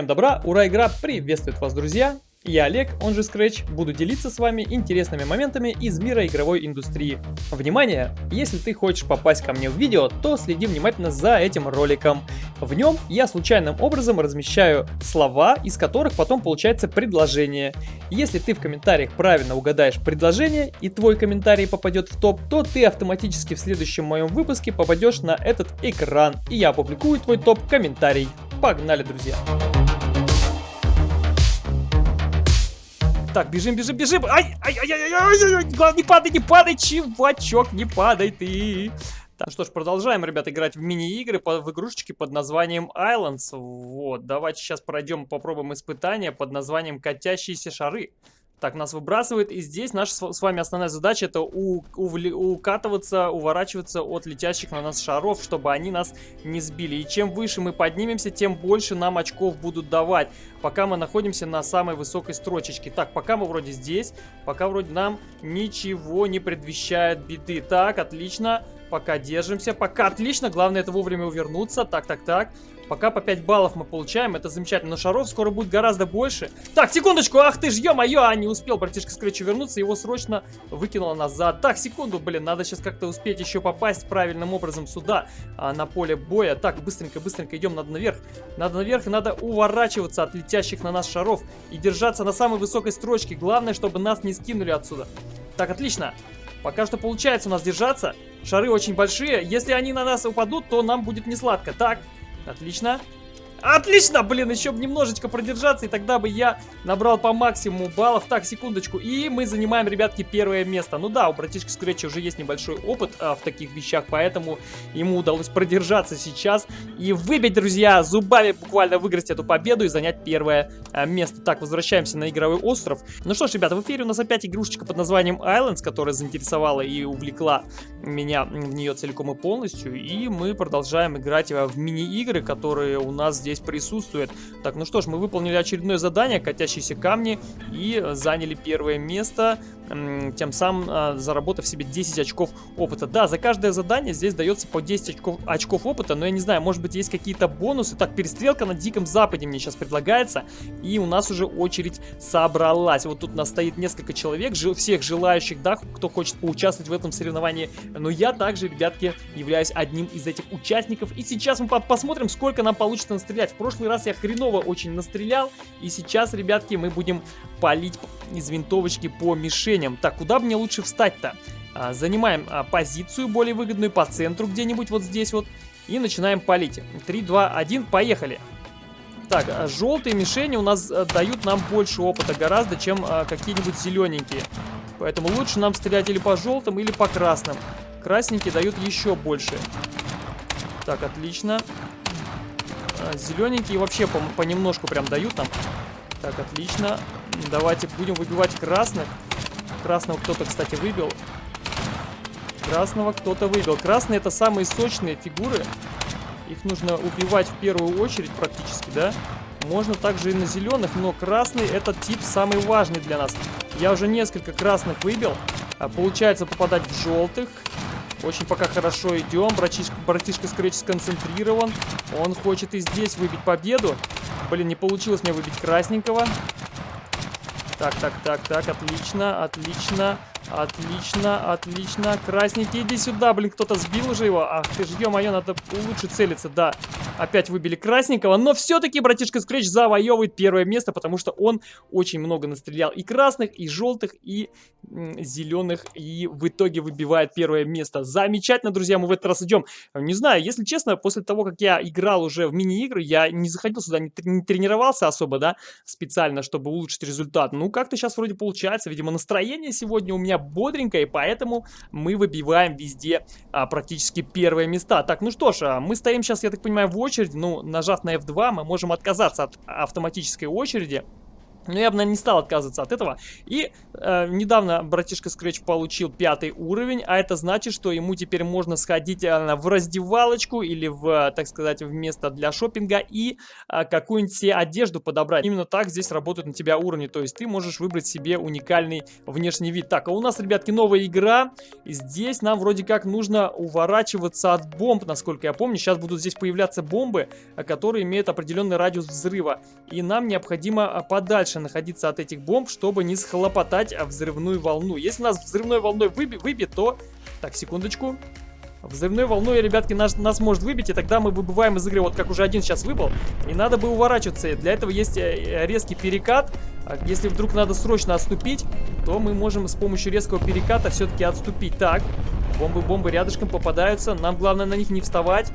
Всем добра, ура, игра приветствует вас, друзья! Я Олег, он же Scratch, буду делиться с вами интересными моментами из мира игровой индустрии. Внимание! Если ты хочешь попасть ко мне в видео, то следи внимательно за этим роликом. В нем я случайным образом размещаю слова, из которых потом получается предложение. Если ты в комментариях правильно угадаешь предложение и твой комментарий попадет в топ, то ты автоматически в следующем моем выпуске попадешь на этот экран, и я опубликую твой топ-комментарий. Погнали, друзья! Так, бежим, бежим, бежим. Ай, ай, ай, ай, ай, ай, ай, не падай, не падай, чувачок, не падай ты. Так, что ж, продолжаем, ребят, играть в мини-игры, в игрушечки под названием Islands. Вот, давайте сейчас пройдем, попробуем испытание под названием Катящиеся шары. Так, нас выбрасывает, и здесь наша с вами основная задача это укатываться, уворачиваться от летящих на нас шаров, чтобы они нас не сбили. И чем выше мы поднимемся, тем больше нам очков будут давать, пока мы находимся на самой высокой строчечке. Так, пока мы вроде здесь, пока вроде нам ничего не предвещает беды. Так, отлично, пока держимся, пока отлично, главное это вовремя увернуться. Так, так, так. Пока по 5 баллов мы получаем, это замечательно. Но шаров скоро будет гораздо больше. Так, секундочку, ах ты ж, ё-моё, а не успел братишка Скретчу вернуться, его срочно выкинуло назад. Так, секунду, блин, надо сейчас как-то успеть еще попасть правильным образом сюда, а, на поле боя. Так, быстренько, быстренько идем, надо наверх. Надо наверх надо уворачиваться от летящих на нас шаров и держаться на самой высокой строчке. Главное, чтобы нас не скинули отсюда. Так, отлично. Пока что получается у нас держаться. Шары очень большие. Если они на нас упадут, то нам будет не сладко. Так, Отлично. Отлично, блин, еще бы немножечко продержаться, и тогда бы я набрал по максимуму баллов. Так, секундочку, и мы занимаем, ребятки, первое место. Ну да, у братишки Скретча уже есть небольшой опыт а, в таких вещах, поэтому ему удалось продержаться сейчас и выбить, друзья, зубами буквально выиграть эту победу и занять первое а, место. Так, возвращаемся на игровой остров. Ну что ж, ребята, в эфире у нас опять игрушечка под названием Islands, которая заинтересовала и увлекла меня в нее целиком и полностью, и мы продолжаем играть в мини-игры, которые у нас здесь здесь присутствует. Так, ну что ж, мы выполнили очередное задание, катящиеся камни, и заняли первое место тем самым а, заработав себе 10 очков опыта. Да, за каждое задание здесь дается по 10 очков, очков опыта, но я не знаю, может быть есть какие-то бонусы. Так, перестрелка на Диком Западе мне сейчас предлагается, и у нас уже очередь собралась. Вот тут у нас стоит несколько человек, всех желающих, да, кто хочет поучаствовать в этом соревновании. Но я также, ребятки, являюсь одним из этих участников. И сейчас мы посмотрим, сколько нам получится настрелять. В прошлый раз я хреново очень настрелял, и сейчас, ребятки, мы будем палить из винтовочки по движением. Так, куда мне лучше встать-то? А, занимаем а, позицию более выгодную по центру где-нибудь вот здесь вот. И начинаем палить. 3, 2, 1, поехали. Так, а, желтые мишени у нас а, дают нам больше опыта гораздо, чем а, какие-нибудь зелененькие. Поэтому лучше нам стрелять или по желтым, или по красным. Красненькие дают еще больше. Так, отлично. Зелененькие вообще по понемножку прям дают нам. Так, отлично. Давайте будем выбивать красных. Красного кто-то, кстати, выбил. Красного кто-то выбил. Красные это самые сочные фигуры. Их нужно убивать в первую очередь практически, да? Можно также и на зеленых, но красный этот тип самый важный для нас. Я уже несколько красных выбил. А получается попадать в желтых. Очень пока хорошо идем. Братишка, братишка Скретч сконцентрирован. Он хочет и здесь выбить победу. Блин, не получилось мне выбить красненького. Так, так, так, так, отлично, отлично. Отлично, отлично. Красненький, иди сюда, блин, кто-то сбил уже его. Ах ты ж, ё-моё, надо лучше целиться, да. Опять выбили красненького, но все-таки братишка Скретч завоевывает первое место, потому что он очень много настрелял и красных, и желтых, и зеленых, и в итоге выбивает первое место. Замечательно, друзья, мы в этот раз идем. Не знаю, если честно, после того, как я играл уже в мини-игры, я не заходил сюда, не, не тренировался особо, да, специально, чтобы улучшить результат. Ну, как-то сейчас вроде получается, видимо, настроение сегодня у меня бодренько, и поэтому мы выбиваем везде а, практически первые места. Так, ну что ж, а, мы стоим сейчас, я так понимаю, в очереди. Ну, нажав на F2, мы можем отказаться от автоматической очереди. Но я бы, наверное, не стал отказываться от этого. И э, недавно братишка Scratch получил пятый уровень, а это значит, что ему теперь можно сходить э, в раздевалочку или в, так сказать, в место для шопинга и э, какую-нибудь себе одежду подобрать. Именно так здесь работают на тебя уровни, то есть ты можешь выбрать себе уникальный внешний вид. Так, а у нас, ребятки, новая игра. Здесь нам вроде как нужно уворачиваться от бомб, насколько я помню. Сейчас будут здесь появляться бомбы, э, которые имеют определенный радиус взрыва. И нам необходимо э, подальше подальше находиться от этих бомб, чтобы не схлопотать взрывную волну. Если нас взрывной волной выби выбит, то... Так, секундочку. Взрывной волной, ребятки, нас, нас может выбить, и тогда мы выбываем из игры, вот как уже один сейчас выбыл. И надо бы уворачиваться. Для этого есть э, резкий перекат. А если вдруг надо срочно отступить, то мы можем с помощью резкого переката все-таки отступить. Так, бомбы-бомбы рядышком попадаются. Нам главное на них не вставать.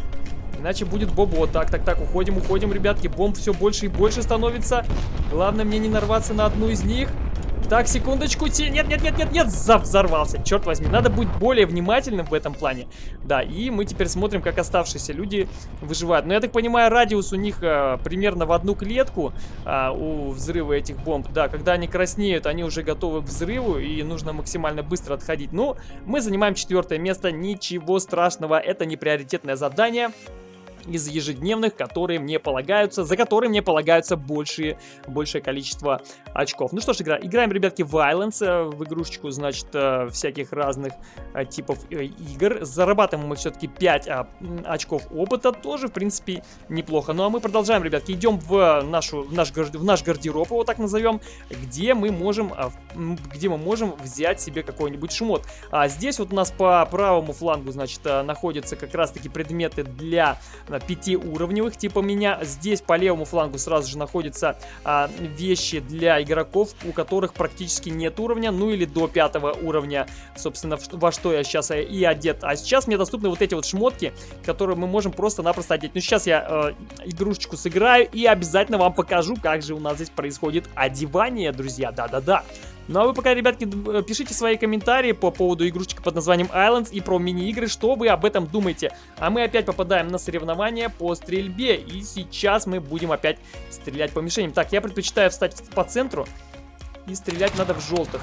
Иначе будет бобо. Так, так, так, уходим, уходим, ребятки. Бомб все больше и больше становится. Главное мне не нарваться на одну из них. Так, секундочку. Нет, нет, нет, нет, нет. Взорвался. Черт возьми. Надо быть более внимательным в этом плане. Да, и мы теперь смотрим, как оставшиеся люди выживают. Но я так понимаю, радиус у них а, примерно в одну клетку а, у взрыва этих бомб. Да, когда они краснеют, они уже готовы к взрыву. И нужно максимально быстро отходить. Ну, мы занимаем четвертое место. Ничего страшного. Это не приоритетное задание из ежедневных, которые мне полагаются, за которые мне полагаются большие, большее количество очков. Ну что ж, игра, играем, ребятки, в Violence, э, в игрушечку, значит, э, всяких разных э, типов игр. Зарабатываем мы все-таки 5 а, очков опыта, тоже, в принципе, неплохо. Ну а мы продолжаем, ребятки, идем в, нашу, в, наш, в наш гардероб, его так назовем, где мы можем, а, где мы можем взять себе какой-нибудь шмот. А здесь вот у нас по правому флангу, значит, находятся как раз-таки предметы для пятиуровневых, типа меня. Здесь по левому флангу сразу же находятся а, вещи для игроков, у которых практически нет уровня, ну или до пятого уровня, собственно, во что я сейчас и одет. А сейчас мне доступны вот эти вот шмотки, которые мы можем просто-напросто одеть. Ну, сейчас я э, игрушечку сыграю и обязательно вам покажу, как же у нас здесь происходит одевание, друзья. Да-да-да. Ну а вы пока, ребятки, пишите свои комментарии по поводу игрушечки под названием Islands и про мини-игры, что вы об этом думаете. А мы опять попадаем на соревнования по стрельбе, и сейчас мы будем опять стрелять по мишеням. Так, я предпочитаю встать по центру, и стрелять надо в желтых.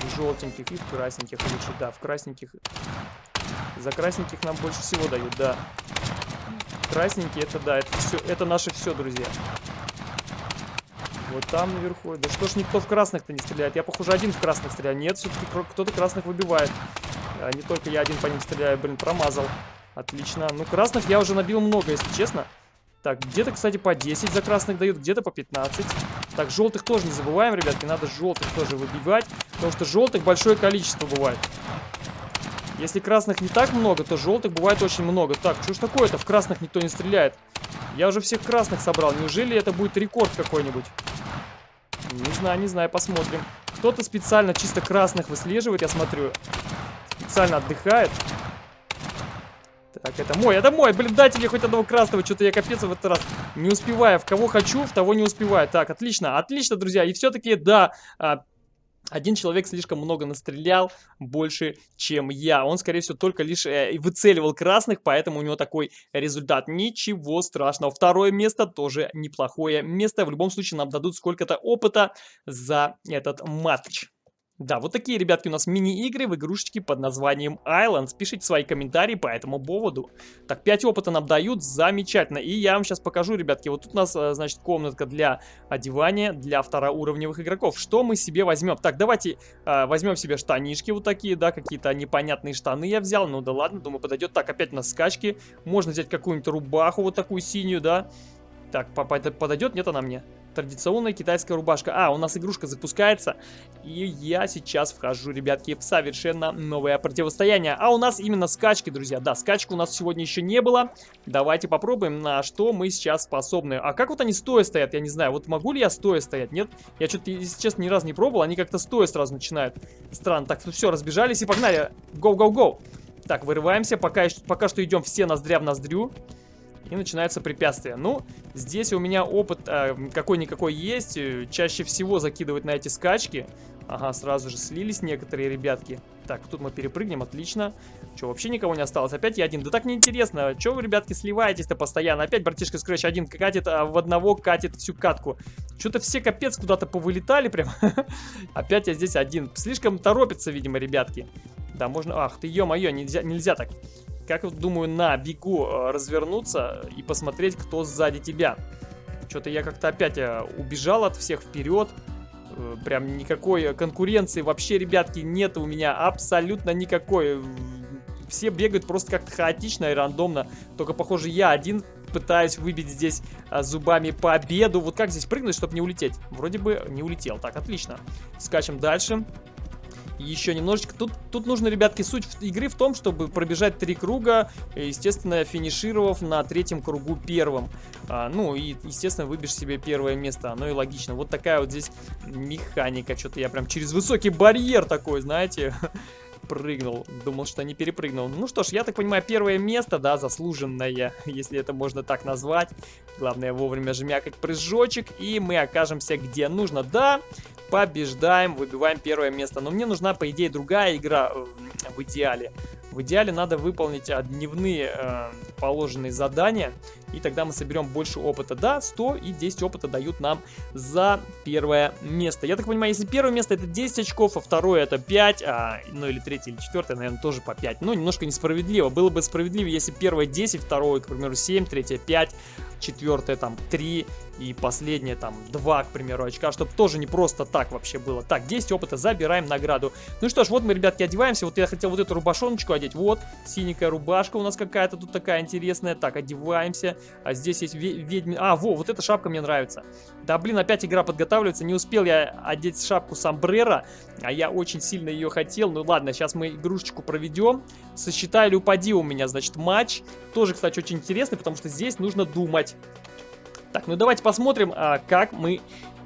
В желтеньких и в красненьких лучше, да, в красненьких. За красненьких нам больше всего дают, да. Красненькие, это да, это все, это наше все, друзья. Вот там наверху. Да что ж никто в красных-то не стреляет? Я, похоже, один в красных стреляю. Нет, все-таки кто-то красных выбивает. А не только я один по ним стреляю. Блин, промазал. Отлично. Ну, красных я уже набил много, если честно. Так, где-то, кстати, по 10 за красных дают, где-то по 15. Так, желтых тоже не забываем, ребятки. Надо желтых тоже выбивать. Потому что желтых большое количество бывает. Если красных не так много, то желтых бывает очень много. Так, что ж такое-то? В красных никто не стреляет. Я уже всех красных собрал. Неужели это будет рекорд какой-нибудь? Не знаю, не знаю, посмотрим. Кто-то специально чисто красных выслеживает, я смотрю. Специально отдыхает. Так, это мой, это мой. Блин, дайте мне хоть одного красного. Что-то я капец в этот раз не успеваю. В кого хочу, в того не успеваю. Так, отлично, отлично, друзья. И все-таки, да, а, один человек слишком много настрелял, больше, чем я. Он, скорее всего, только лишь э, выцеливал красных, поэтому у него такой результат. Ничего страшного. Второе место тоже неплохое место. В любом случае нам дадут сколько-то опыта за этот матч. Да, вот такие, ребятки, у нас мини-игры в игрушечке под названием Islands. Пишите свои комментарии по этому поводу. Так, 5 опыта нам дают, замечательно. И я вам сейчас покажу, ребятки, вот тут у нас, э, значит, комнатка для одевания для второуровневых игроков. Что мы себе возьмем? Так, давайте э, возьмем себе штанишки вот такие, да, какие-то непонятные штаны я взял. Ну да ладно, думаю, подойдет. Так, опять у нас скачки. Можно взять какую-нибудь рубаху вот такую синюю, да. Так, подойдет? Нет, она мне традиционная китайская рубашка. А, у нас игрушка запускается, и я сейчас вхожу, ребятки, в совершенно новое противостояние. А у нас именно скачки, друзья. Да, скачки у нас сегодня еще не было. Давайте попробуем, на что мы сейчас способны. А как вот они стоя стоят, я не знаю. Вот могу ли я стоя стоять? Нет? Я что-то, если честно, ни разу не пробовал. Они как-то стоя сразу начинают. Странно. Так, ну все, разбежались и погнали. Гоу-гоу-гоу. Так, вырываемся. Пока, пока что идем все ноздря в ноздрю и начинается препятствие. Ну, здесь у меня опыт э, какой-никакой есть. Чаще всего закидывать на эти скачки. Ага, сразу же слились некоторые ребятки. Так, тут мы перепрыгнем, отлично. Что, вообще никого не осталось? Опять я один. Да так неинтересно. Че вы, ребятки, сливаетесь-то постоянно? Опять братишка Scratch один катит, а в одного катит всю катку. Что-то все капец куда-то повылетали прям. Опять я здесь один. Слишком торопится, видимо, ребятки. Да, можно... Ах ты, ё-моё, нельзя, нельзя так. Как, думаю, на бегу э, развернуться и посмотреть, кто сзади тебя. Что-то я как-то опять э, убежал от всех вперед. Э, прям никакой конкуренции вообще, ребятки, нет у меня абсолютно никакой. Все бегают просто как-то хаотично и рандомно. Только, похоже, я один пытаюсь выбить здесь зубами победу. Вот как здесь прыгнуть, чтобы не улететь? Вроде бы не улетел. Так, отлично. Скачем дальше еще немножечко. Тут, тут нужно, ребятки, суть игры в том, чтобы пробежать три круга, естественно, финишировав на третьем кругу первым. А, ну, и, естественно, выбьешь себе первое место. Оно и логично. Вот такая вот здесь механика. Что-то я прям через высокий барьер такой, знаете, прыгнул. Думал, что не перепрыгнул. Ну что ж, я так понимаю, первое место, да, заслуженное, если это можно так назвать. Главное вовремя жмякать прыжочек, и мы окажемся где нужно. Да, побеждаем, выбиваем первое место. Но мне нужна, по идее, другая игра э, в идеале. В идеале надо выполнить а, дневные э, положенные задания, и тогда мы соберем больше опыта. Да, 100 и 10 опыта дают нам за первое место. Я так понимаю, если первое место это 10 очков, а второе это 5, а, ну или третье или четвертое, наверное, тоже по 5. Ну, немножко несправедливо. Было бы справедливее, если первое 10, второе, к примеру, 7, третье 5, четвертое там 3 и последнее там 2, к примеру, очка, чтобы тоже не просто так вообще было. Так, 10 опыта, забираем награду. Ну что ж, вот мы, ребятки, одеваемся. Вот я хотел вот эту рубашоночку одеть. Вот, синенькая рубашка у нас какая-то тут такая интересная. Так, одеваемся. А здесь есть ведьми... А, во, вот эта шапка мне нравится. Да, блин, опять игра подготавливается. Не успел я одеть шапку сомбрера, а я очень сильно ее хотел. Ну ладно, сейчас мы игрушечку проведем. Сосчитай или упади у меня, значит, матч. Тоже, кстати, очень интересный, потому что здесь нужно думать. Так, ну давайте посмотрим, а, как мы,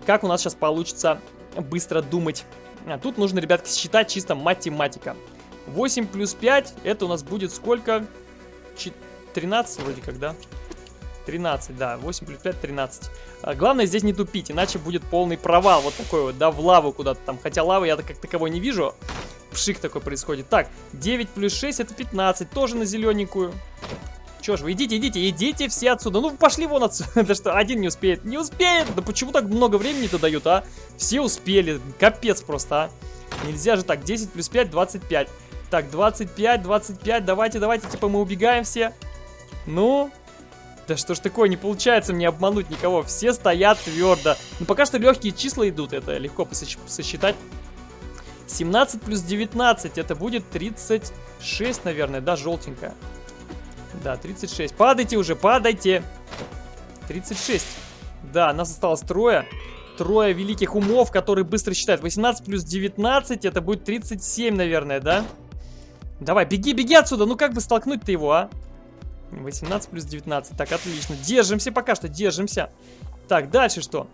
как у нас сейчас получится быстро думать. А, тут нужно, ребятки, считать чисто математика. 8 плюс 5, это у нас будет сколько? 13 вроде как, да? 13, да, 8 плюс 5, 13. А, главное здесь не тупить, иначе будет полный провал, вот такой вот, да, в лаву куда-то там. Хотя лавы я как таковой не вижу. Пшик такой происходит. Так, 9 плюс 6 это 15, тоже на зелененькую. Че ж вы, идите, идите, идите все отсюда. Ну, пошли вон отсюда. Да что, один не успеет. Не успеет! Да почему так много времени-то дают, а? Все успели. Капец просто, а. Нельзя же так. 10 плюс 5, 25. Так, 25, 25. Давайте, давайте, типа мы убегаем все. Ну, да что ж такое, не получается мне обмануть никого. Все стоят твердо. Ну, пока что легкие числа идут, это легко сосчитать. 17 плюс 19, это будет 36, наверное, да, желтенькая. Да, 36. Падайте уже, падайте. 36. Да, нас осталось трое. Трое великих умов, которые быстро считают. 18 плюс 19, это будет 37, наверное, да? Давай, беги, беги отсюда. Ну как бы столкнуть-то его, а? 18 плюс 19. Так, отлично. Держимся пока что, держимся. Так, дальше что?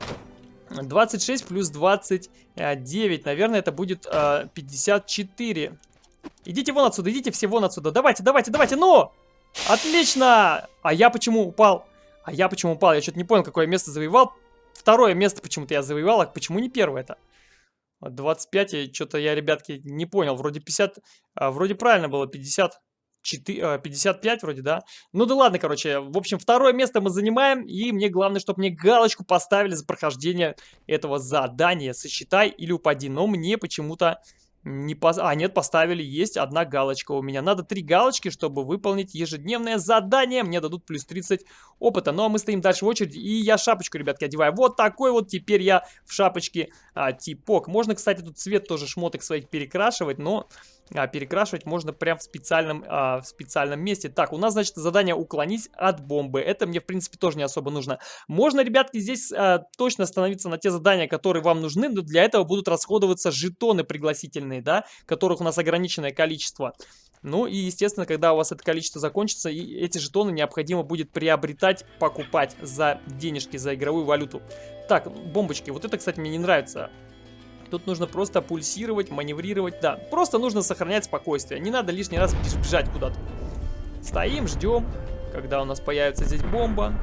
26 плюс 29. Наверное, это будет э, 54. Идите вон отсюда, идите все вон отсюда. Давайте, давайте, давайте, ну! Отлично! А я почему упал? А я почему упал? Я что-то не понял, какое место завоевал. Второе место почему-то я завоевал, а почему не первое это? 25, что-то я, ребятки, не понял. Вроде 50, а, вроде правильно было, 50. 4, 55 вроде, да? Ну да ладно, короче. В общем, второе место мы занимаем. И мне главное, чтобы мне галочку поставили за прохождение этого задания. Сосчитай или упади. Но мне почему-то не пос... А, нет, поставили, есть одна галочка у меня. Надо три галочки, чтобы выполнить ежедневное задание. Мне дадут плюс 30 опыта. Ну, а мы стоим дальше в очереди. И я шапочку, ребятки, одеваю. Вот такой вот теперь я в шапочке а, типок. Можно, кстати, тут цвет тоже шмоток своих перекрашивать, но а, перекрашивать можно прям в специальном, а, в специальном месте. Так, у нас, значит, задание уклонись от бомбы. Это мне, в принципе, тоже не особо нужно. Можно, ребятки, здесь а, точно остановиться на те задания, которые вам нужны, но для этого будут расходоваться жетоны пригласительные, да, которых у нас ограниченное количество. Ну и, естественно, когда у вас это количество закончится, и эти жетоны необходимо будет приобретать, покупать за денежки, за игровую валюту. Так, бомбочки. Вот это, кстати, мне не нравится. Тут нужно просто пульсировать, маневрировать. Да, просто нужно сохранять спокойствие. Не надо лишний раз бежать куда-то. Стоим, ждем, когда у нас появится здесь бомба.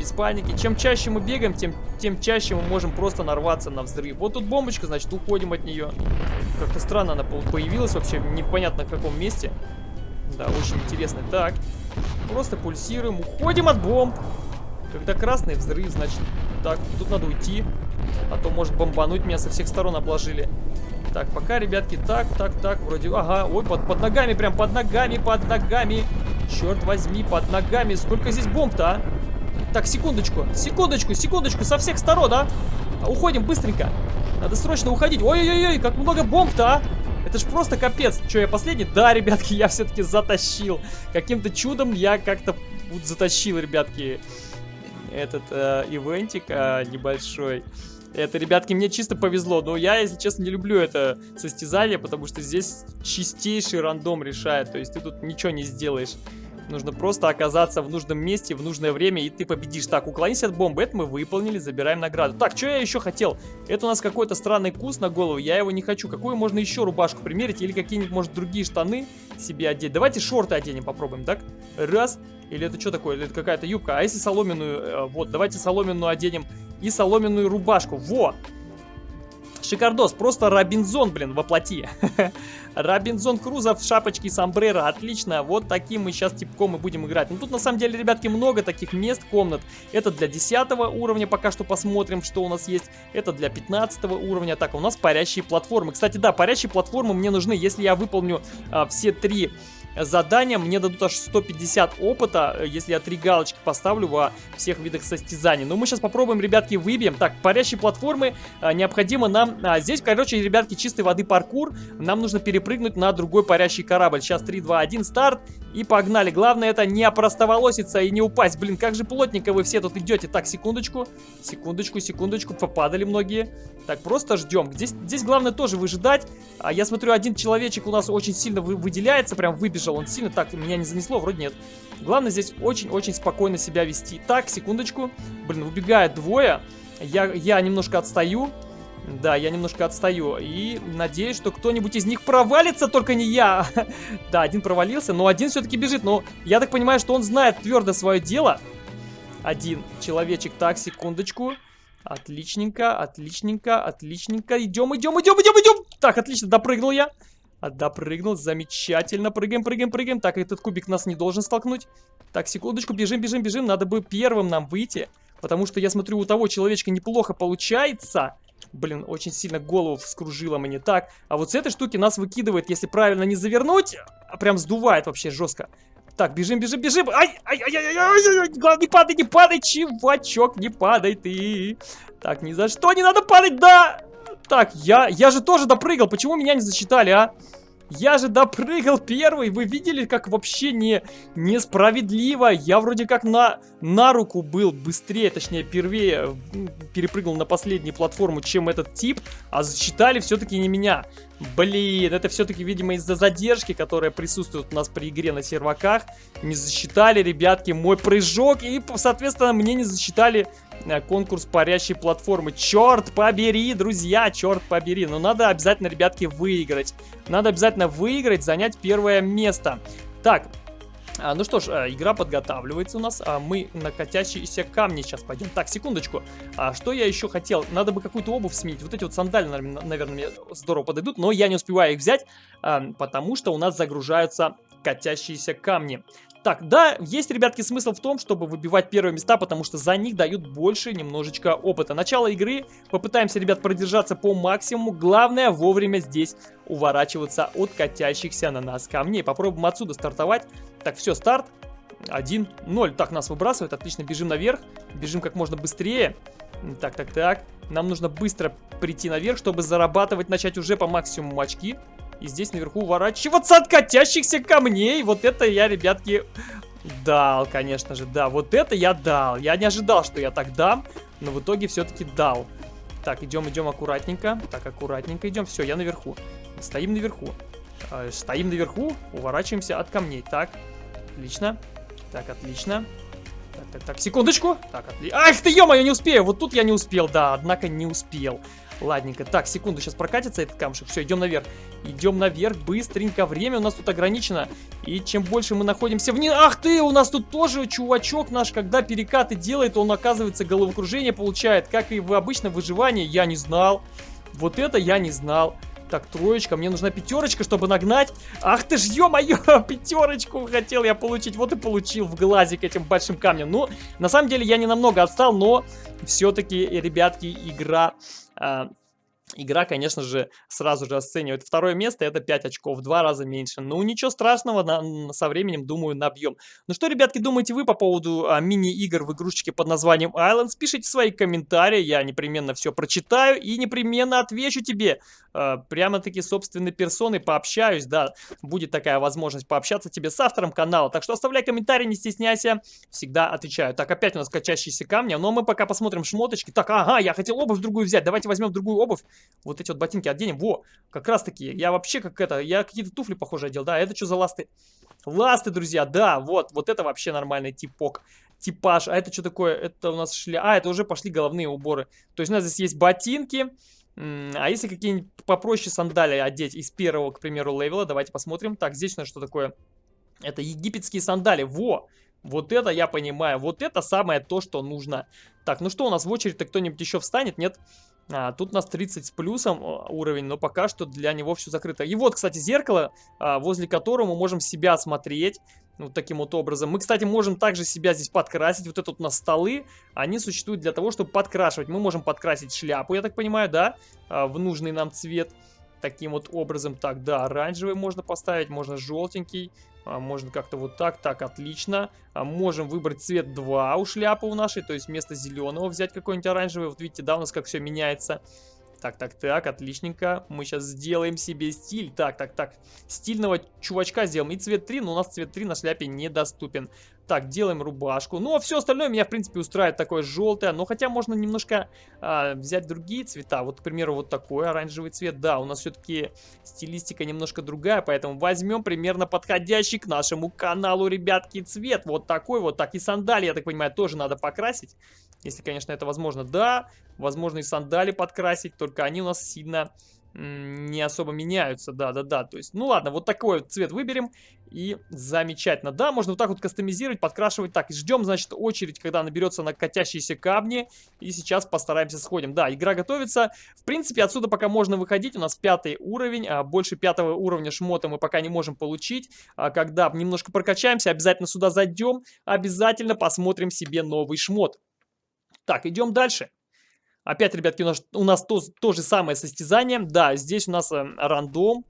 Без паники. Чем чаще мы бегаем, тем, тем чаще мы можем просто нарваться на взрыв. Вот тут бомбочка, значит, уходим от нее. Как-то странно она появилась вообще, непонятно в каком месте. Да, очень интересно. Так, просто пульсируем, уходим от бомб. Когда красный взрыв, значит, так, тут надо уйти. А то может бомбануть, меня со всех сторон обложили. Так, пока, ребятки, так, так, так, вроде... Ага, ой, под, под ногами, прям под ногами, под ногами. Черт возьми, под ногами. Сколько здесь бомб-то, а? Так, секундочку, секундочку, секундочку, со всех сторон, а? Уходим быстренько. Надо срочно уходить. Ой-ой-ой, как много бомб-то, а? Это ж просто капец. Че, я последний? Да, ребятки, я все-таки затащил. Каким-то чудом я как-то затащил, ребятки, этот э, ивентик э, небольшой. Это, ребятки, мне чисто повезло. Но я, если честно, не люблю это состязание, потому что здесь чистейший рандом решает. То есть ты тут ничего не сделаешь. Нужно просто оказаться в нужном месте в нужное время, и ты победишь. Так, уклонись от бомбы. Это мы выполнили, забираем награду. Так, что я еще хотел? Это у нас какой-то странный кус на голову, я его не хочу. Какую можно еще рубашку примерить? Или какие-нибудь, может, другие штаны себе одеть? Давайте шорты оденем, попробуем, так? Раз. Или это что такое? Или это какая-то юбка? А если соломенную? Э, вот, давайте соломенную оденем и соломенную рубашку. Во! Шикардос, просто Робинзон, блин, воплоти. Робинзон Круза в шапочке сомбреро, отлично. Вот таким мы сейчас типком и будем играть. Ну тут на самом деле, ребятки, много таких мест, комнат. Это для 10 уровня, пока что посмотрим, что у нас есть. Это для 15 уровня. Так, у нас парящие платформы. Кстати, да, парящие платформы мне нужны, если я выполню а, все три задания. Мне дадут аж 150 опыта, э, если я три галочки поставлю во всех видах состязаний. Но мы сейчас попробуем, ребятки, выбьем. Так, парящие платформы а, необходимо нам... А, здесь, короче, ребятки, чистой воды паркур. Нам нужно перепрыгнуть на другой парящий корабль. Сейчас 3, 2, 1, старт. И погнали. Главное это не опростоволоситься и не упасть. Блин, как же плотненько вы все тут идете. Так, секундочку. Секундочку, секундочку. Попадали многие. Так, просто ждем. Здесь, здесь главное тоже выжидать. А, я смотрю, один человечек у нас очень сильно вы, выделяется. Прям выбежал он сильно. Так, меня не занесло? Вроде нет. Главное здесь очень-очень спокойно себя вести. Так, секундочку. Блин, убегает двое. Я, я немножко отстаю. Да, я немножко отстаю. И надеюсь, что кто-нибудь из них провалится, только не я. да, один провалился, но один все-таки бежит. Но я так понимаю, что он знает твердо свое дело. Один человечек. Так, секундочку. Отличненько, отличненько, отличненько. Идем, идем, идем, идем, идем. Так, отлично, допрыгнул я. А, допрыгнул, замечательно. Прыгаем, прыгаем, прыгаем. Так, этот кубик нас не должен столкнуть. Так, секундочку, бежим, бежим, бежим. Надо бы первым нам выйти. Потому что я смотрю, у того человечка неплохо получается. Блин, очень сильно голову вскружило мне. Так, а вот с этой штуки нас выкидывает, если правильно не завернуть, а прям сдувает вообще жестко. Так, бежим, бежим, бежим. Ай, ай, ай, ай, ай, ай, ай, не падай, не падай, чувачок, не падай ты. Так, ни за что не надо падать, да. Так, я, я же тоже допрыгал, почему меня не засчитали, а? Я же допрыгал первый. Вы видели, как вообще не, несправедливо. Я вроде как на, на руку был быстрее, точнее, первее перепрыгнул на последнюю платформу, чем этот тип. А засчитали все-таки не меня. Блин, это все-таки, видимо, из-за задержки, которая присутствует у нас при игре на серваках. Не засчитали, ребятки, мой прыжок. И, соответственно, мне не засчитали конкурс парящей платформы. Черт побери, друзья, черт побери. Но надо обязательно, ребятки, выиграть. Надо обязательно выиграть, занять первое место. Так, а, ну что ж, а, игра подготавливается у нас, а мы на катящиеся камни сейчас пойдем. Так, секундочку, а что я еще хотел? Надо бы какую-то обувь сменить. Вот эти вот сандали, наверное, мне здорово подойдут, но я не успеваю их взять, потому что у нас загружаются катящиеся камни. Так, да, есть, ребятки, смысл в том, чтобы выбивать первые места, потому что за них дают больше немножечко опыта. Начало игры, попытаемся, ребят, продержаться по максимуму. Главное, вовремя здесь уворачиваться от катящихся на нас камней. Попробуем отсюда стартовать. Так, все, старт. 1-0. Так, нас выбрасывают. Отлично, бежим наверх. Бежим как можно быстрее. Так, так, так. Нам нужно быстро прийти наверх, чтобы зарабатывать, начать уже по максимуму очки. И здесь наверху уворачиваться от катящихся камней. Вот это я, ребятки, дал, конечно же. Да, вот это я дал. Я не ожидал, что я так дам, но в итоге все-таки дал. Так, идем, идем аккуратненько. Так, аккуратненько идем. Все, я наверху. Стоим наверху. Э, стоим наверху, уворачиваемся от камней. Так, отлично. Так, отлично. Так, так, так, секундочку. Так, отлично. Ах ты, ё я не успею. Вот тут я не успел, да, однако не успел. Ладненько. Так, секунду, сейчас прокатится этот камушек. Все, идем наверх. Идем наверх быстренько. Время у нас тут ограничено. И чем больше мы находимся вниз... Ах ты, у нас тут тоже чувачок наш, когда перекаты делает, он, оказывается, головокружение получает. Как и в обычном выживании, я не знал. Вот это я не знал. Так, троечка, мне нужна пятерочка, чтобы нагнать. Ах ты ж, ё-моё, пятерочку хотел я получить. Вот и получил в глазик этим большим камнем. Ну, на самом деле я не намного отстал, но все-таки, ребятки, игра... А, Игра, конечно же, сразу же оценивает второе место, это 5 очков, в два раза меньше. Ну, ничего страшного, на, со временем, думаю, набьем. Ну что, ребятки, думаете вы по поводу а, мини-игр в игрушечке под названием Islands? Пишите свои комментарии, я непременно все прочитаю и непременно отвечу тебе. А, Прямо-таки собственной персоной пообщаюсь, да, будет такая возможность пообщаться тебе с автором канала. Так что оставляй комментарий, не стесняйся, всегда отвечаю. Так, опять у нас качащиеся камни, но мы пока посмотрим шмоточки. Так, ага, я хотел обувь другую взять, давайте возьмем другую обувь вот эти вот ботинки оденем. Во, как раз таки, я вообще как это, я какие-то туфли похоже одел, да, это что за ласты? Ласты, друзья, да, вот, вот это вообще нормальный типок, типаж. А это что такое? Это у нас шля... А, это уже пошли головные уборы. То есть у нас здесь есть ботинки, а если какие-нибудь попроще сандалии одеть из первого, к примеру, левела, давайте посмотрим. Так, здесь у нас что такое? Это египетские сандали, во! Вот это я понимаю, вот это самое то, что нужно. Так, ну что, у нас в очередь-то кто-нибудь еще встанет, нет? А, тут у нас 30 с плюсом а, уровень, но пока что для него все закрыто. И вот, кстати, зеркало, а, возле которого мы можем себя смотреть. Вот таким вот образом. Мы, кстати, можем также себя здесь подкрасить. Вот это вот у нас столы, они существуют для того, чтобы подкрашивать. Мы можем подкрасить шляпу, я так понимаю, да, а, в нужный нам цвет. Таким вот образом. Так, да, оранжевый можно поставить, можно желтенький. А, можно как-то вот так, так, отлично. А, можем выбрать цвет 2 у шляпы у нашей, то есть вместо зеленого взять какой-нибудь оранжевый. Вот видите, да, у нас как все меняется. Так, так, так, отличненько. Мы сейчас сделаем себе стиль. Так, так, так. Стильного чувачка сделаем. И цвет 3, но у нас цвет 3 на шляпе недоступен. Так, делаем рубашку. Ну, а все остальное меня, в принципе, устраивает такое желтое. Но хотя можно немножко а, взять другие цвета. Вот, к примеру, вот такой оранжевый цвет. Да, у нас все-таки стилистика немножко другая. Поэтому возьмем примерно подходящий к нашему каналу, ребятки, цвет. Вот такой вот. Так, и сандали, я так понимаю, тоже надо покрасить. Если, конечно, это возможно. Да, возможно и сандали подкрасить. Только они у нас сильно не особо меняются, да-да-да, то есть, ну ладно, вот такой вот цвет выберем, и замечательно, да, можно вот так вот кастомизировать, подкрашивать, так, ждем, значит, очередь, когда наберется на катящиеся камни, и сейчас постараемся сходим, да, игра готовится, в принципе, отсюда пока можно выходить, у нас пятый уровень, а больше пятого уровня шмота мы пока не можем получить, а когда немножко прокачаемся, обязательно сюда зайдем, обязательно посмотрим себе новый шмот. Так, идем дальше. Опять, ребятки, у нас, у нас то, то же самое состязание. Да, здесь у нас э, рандом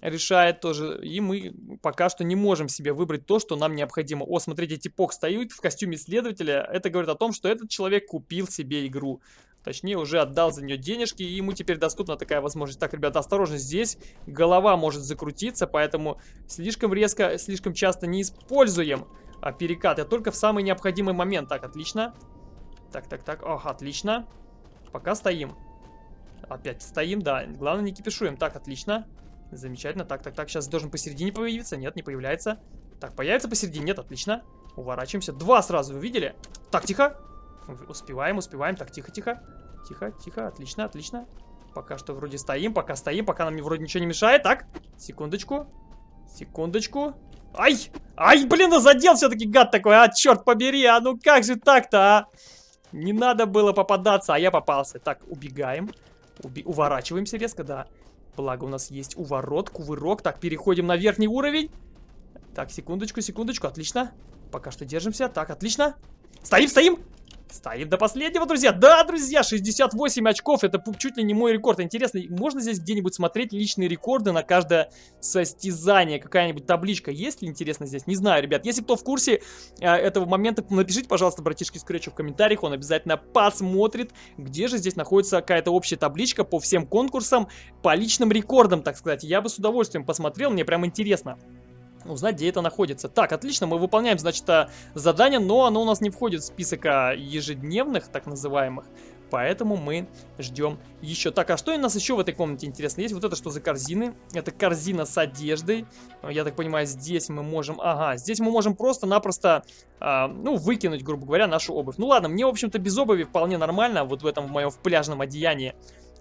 решает тоже. И мы пока что не можем себе выбрать то, что нам необходимо. О, смотрите, типок стоит в костюме следователя. Это говорит о том, что этот человек купил себе игру. Точнее, уже отдал за нее денежки, и ему теперь доступна такая возможность. Так, ребята, осторожно, здесь голова может закрутиться, поэтому слишком резко, слишком часто не используем а, перекат. Я только в самый необходимый момент. Так, отлично. Так, так, так. Ох, отлично. Пока стоим. Опять стоим, да. Главное, не кипишуем. Так, отлично. Замечательно. Так, так, так. Сейчас должен посередине появиться. Нет, не появляется. Так, появится посередине. Нет, отлично. Уворачиваемся. Два сразу, вы видели? Так, тихо. Успеваем, успеваем. Так, тихо, тихо. Тихо, тихо. Отлично, отлично. Пока что вроде стоим, пока стоим, пока нам вроде ничего не мешает. Так, секундочку. Секундочку. Ай! Ай, блин, задел все-таки гад такой, а, черт побери, а ну как же так-то, а? Не надо было попадаться, а я попался. Так, убегаем. Уби уворачиваемся резко, да. Благо у нас есть уворот, кувырок. Так, переходим на верхний уровень. Так, секундочку, секундочку, отлично. Пока что держимся. Так, отлично. Стоим, стоим. Стоим до последнего, друзья. Да, друзья, 68 очков. Это чуть ли не мой рекорд. Интересно, можно здесь где-нибудь смотреть личные рекорды на каждое состязание? Какая-нибудь табличка есть ли, интересно, здесь? Не знаю, ребят. Если кто в курсе э, этого момента, напишите, пожалуйста, братишки Скретчу в комментариях. Он обязательно посмотрит, где же здесь находится какая-то общая табличка по всем конкурсам, по личным рекордам, так сказать. Я бы с удовольствием посмотрел, мне прям интересно узнать, где это находится. Так, отлично, мы выполняем, значит, а, задание, но оно у нас не входит в список а, ежедневных, так называемых. Поэтому мы ждем еще. Так, а что у нас еще в этой комнате интересно? Есть вот это что за корзины? Это корзина с одеждой. Я так понимаю, здесь мы можем... Ага, здесь мы можем просто-напросто, а, ну, выкинуть, грубо говоря, нашу обувь. Ну ладно, мне, в общем-то, без обуви вполне нормально, вот в этом в моем в пляжном одеянии.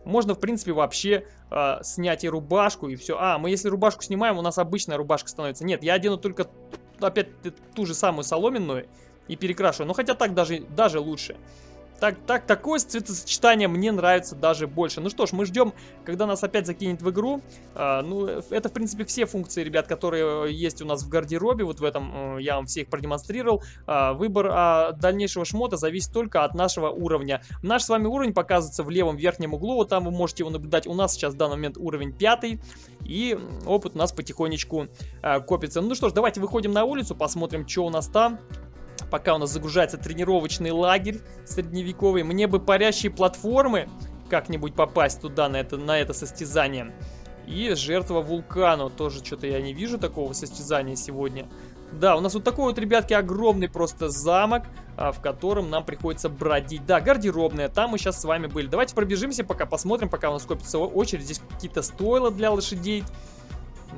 Можно, в принципе, вообще э, снять и рубашку, и все. А, мы если рубашку снимаем, у нас обычная рубашка становится. Нет, я одену только, опять, ту же самую соломенную и перекрашиваю. Ну, хотя так даже, даже лучше. Так, так, такое цветосочетание мне нравится даже больше. Ну что ж, мы ждем, когда нас опять закинет в игру. А, ну, это, в принципе, все функции, ребят, которые есть у нас в гардеробе. Вот в этом э, я вам всех продемонстрировал. А, выбор а, дальнейшего шмота зависит только от нашего уровня. Наш с вами уровень показывается в левом верхнем углу. Вот там вы можете его наблюдать. У нас сейчас в данный момент уровень 5. И опыт у нас потихонечку а, копится. Ну что ж, давайте выходим на улицу, посмотрим, что у нас там пока у нас загружается тренировочный лагерь средневековый. Мне бы парящие платформы как-нибудь попасть туда, на это, на это состязание. И жертва вулкану. Тоже что-то я не вижу такого состязания сегодня. Да, у нас вот такой вот, ребятки, огромный просто замок, а, в котором нам приходится бродить. Да, гардеробная, там мы сейчас с вами были. Давайте пробежимся пока, посмотрим, пока у нас копится очередь. Здесь какие-то стойла для лошадей.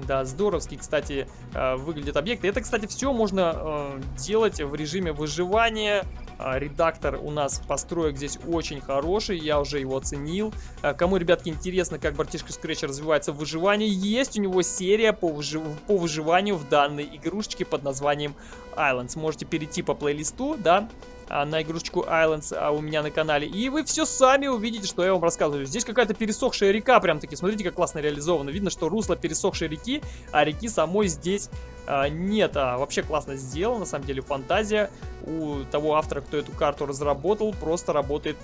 Да, здоровский, кстати, э, выглядит объект. Это, кстати, все можно э, делать в режиме выживания. А, редактор у нас построек здесь очень хороший, я уже его оценил. А, кому, ребятки, интересно, как братишка Scratch развивается в выживании, есть у него серия по, выжив... по выживанию в данной игрушечке под названием Islands. Можете перейти по плейлисту, да, а, на игрушечку Islands у меня на канале. И вы все сами увидите, что я вам рассказываю. Здесь какая-то пересохшая река, прям таки. Смотрите, как классно реализовано. Видно, что русло пересохшей реки, а реки самой здесь нет. А, вообще классно сделано, на самом деле, фантазия у того автора, кто эту карту разработал, просто работает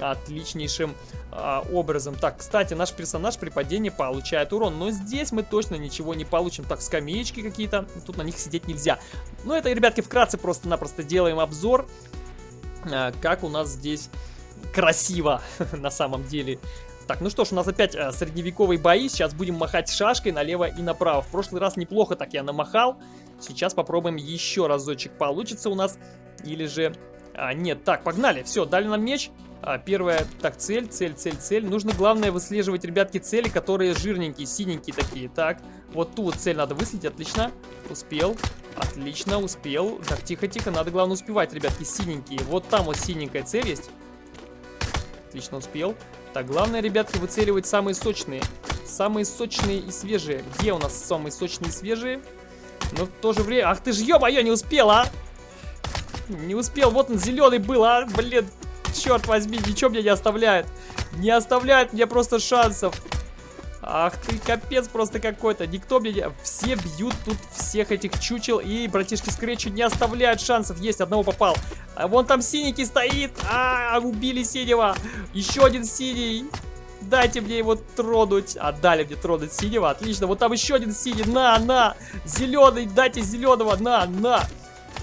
отличнейшим а, образом. Так, кстати, наш персонаж при падении получает урон, но здесь мы точно ничего не получим. Так, скамеечки какие-то, тут на них сидеть нельзя. Ну, это, ребятки, вкратце просто-напросто делаем обзор Э, как у нас здесь красиво на самом деле. Так, ну что ж, у нас опять э, средневековые бои. Сейчас будем махать шашкой налево и направо. В прошлый раз неплохо так я намахал. Сейчас попробуем еще разочек. Получится у нас или же... А, нет, так, погнали. Все, дали нам меч. А, первая, так, цель, цель, цель, цель. Нужно, главное, выслеживать, ребятки, цели, которые жирненькие, синенькие такие. Так, вот ту вот цель надо выследить, отлично. Успел. Отлично, успел. Так, тихо-тихо, надо, главное, успевать, ребятки, синенькие. Вот там вот синенькая цель есть. Отлично, успел. Так, главное, ребятки, выцеливать самые сочные. Самые сочные и свежие. Где у нас самые сочные и свежие? Но в то же время... Ах ты ж, ё-моё, не успел, а! Не успел, вот он зеленый был, а! Блин, черт возьми, ничего мне не оставляет. Не оставляет мне просто шансов. Ах ты, капец просто какой-то. Никто мне... Все бьют тут всех этих чучел. И братишки Скретчи не оставляют шансов. Есть, одного попал. А вон там синенький стоит. А, убили синего. Еще один синий. Дайте мне его тронуть. Отдали мне тронуть синего. Отлично. Вот там еще один синий. На, на. Зеленый. Дайте зеленого. На, на.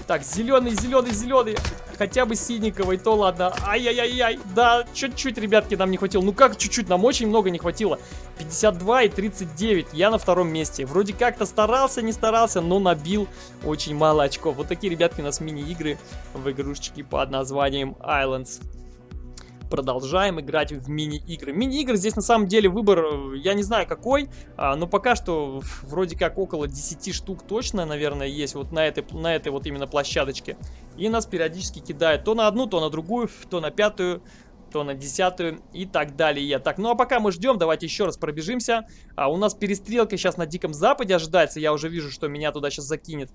Так, зеленый, зеленый, зеленый. Хотя бы синенького, и то ладно. Ай-яй-яй-яй. Да, чуть-чуть, ребятки, нам не хватило. Ну как чуть-чуть? Нам очень много не хватило. 52 и 39. Я на втором месте. Вроде как-то старался, не старался, но набил очень мало очков. Вот такие, ребятки, у нас мини-игры в игрушечке под названием Islands продолжаем играть в мини-игры. Мини-игры здесь на самом деле выбор, э, я не знаю какой, а, но пока что вроде как около 10 штук точно, наверное, есть вот на этой, на этой вот именно площадочке. И нас периодически кидают то на одну, то на другую, то на пятую, то на десятую и так далее. Так, ну а пока мы ждем, давайте еще раз пробежимся. А, у нас перестрелка сейчас на Диком Западе ожидается, я уже вижу, что меня туда сейчас закинет.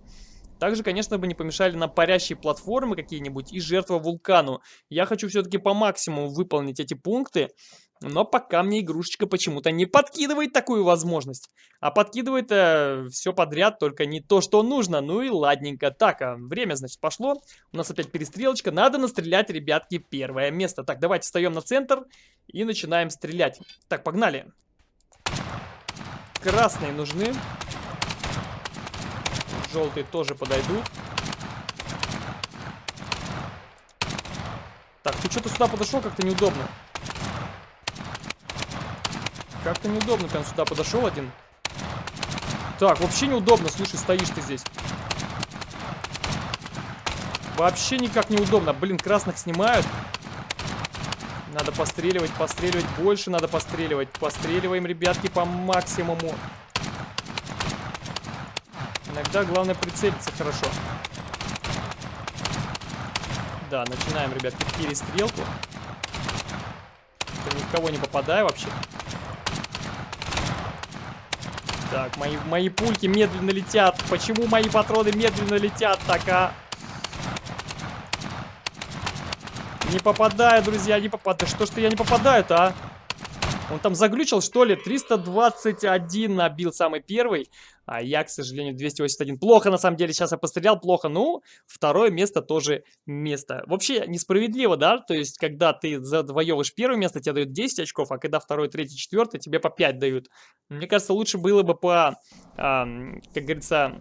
Также, конечно, бы не помешали нам парящие платформы какие-нибудь и жертва вулкану. Я хочу все-таки по максимуму выполнить эти пункты, но пока мне игрушечка почему-то не подкидывает такую возможность. А подкидывает э, все подряд, только не то, что нужно. Ну и ладненько. Так, а время, значит, пошло. У нас опять перестрелочка. Надо настрелять, ребятки, первое место. Так, давайте встаем на центр и начинаем стрелять. Так, погнали. Красные нужны. Желтые тоже подойдут. Так, ты что-то сюда подошел, как-то неудобно. Как-то неудобно прям сюда подошел один. Так, вообще неудобно, слушай, стоишь ты здесь. Вообще никак неудобно. Блин, красных снимают. Надо постреливать, постреливать. Больше надо постреливать. Постреливаем, ребятки, по максимуму. Иногда главное прицелиться хорошо. Да, начинаем, ребятки, перестрелку. Никого не попадаю вообще. Так, мои, мои пульки медленно летят. Почему мои патроны медленно летят так, а? Не попадаю, друзья, не попадаю. Что ж-то я не попадаю-то, а? Он там заглючил, что ли? 321 набил самый первый. А я, к сожалению, 281. Плохо, на самом деле, сейчас я пострелял, плохо. Ну, второе место тоже место. Вообще, несправедливо, да? То есть, когда ты завоевываешь первое место, тебе дают 10 очков, а когда второе, третье, четвертое, тебе по 5 дают. Мне кажется, лучше было бы по, а, как говорится,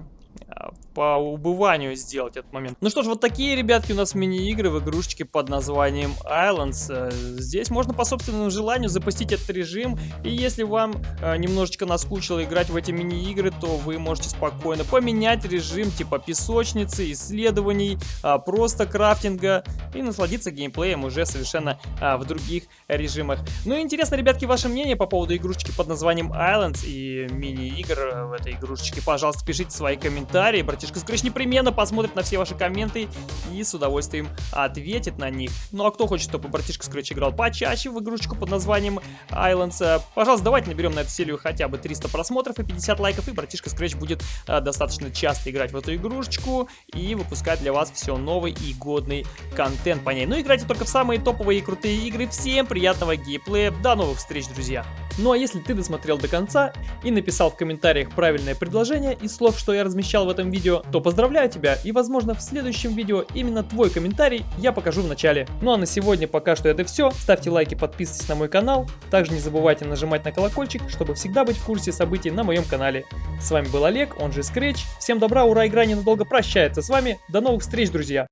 по убыванию сделать этот момент. Ну что ж, вот такие, ребятки, у нас мини-игры в игрушечке под названием Islands. Э, здесь можно по собственному желанию запустить этот режим, и если вам э, немножечко наскучило играть в эти мини-игры, то вы можете спокойно поменять режим типа песочницы, исследований, э, просто крафтинга и насладиться геймплеем уже совершенно э, в других режимах. Ну и интересно, ребятки, ваше мнение по поводу игрушечки под названием Islands и мини-игр в этой игрушечке. Пожалуйста, пишите свои комментарии, братишка Scratch непременно посмотрит на все ваши комменты и с удовольствием ответит на них. Ну а кто хочет, чтобы братишка Scratch играл почаще в игрушечку под названием Islands, э, пожалуйста, давайте наберем на эту серию хотя бы 300 просмотров и 50 лайков, и братишка Scratch будет а, достаточно часто играть в эту игрушечку и выпускать для вас все новый и годный контент по ней. Ну играйте только в самые топовые и крутые игры. Всем приятного геймплея, до новых встреч, друзья! Ну а если ты досмотрел до конца и написал в комментариях правильное предложение из слов, что я размещал в этом видео, то поздравляю тебя и возможно в следующем видео именно твой комментарий я покажу в начале. Ну а на сегодня пока что это все. Ставьте лайки, подписывайтесь на мой канал. Также не забывайте нажимать на колокольчик, чтобы всегда быть в курсе событий на моем канале. С вами был Олег, он же Scratch. Всем добра, ура, игра ненадолго прощается с вами. До новых встреч, друзья!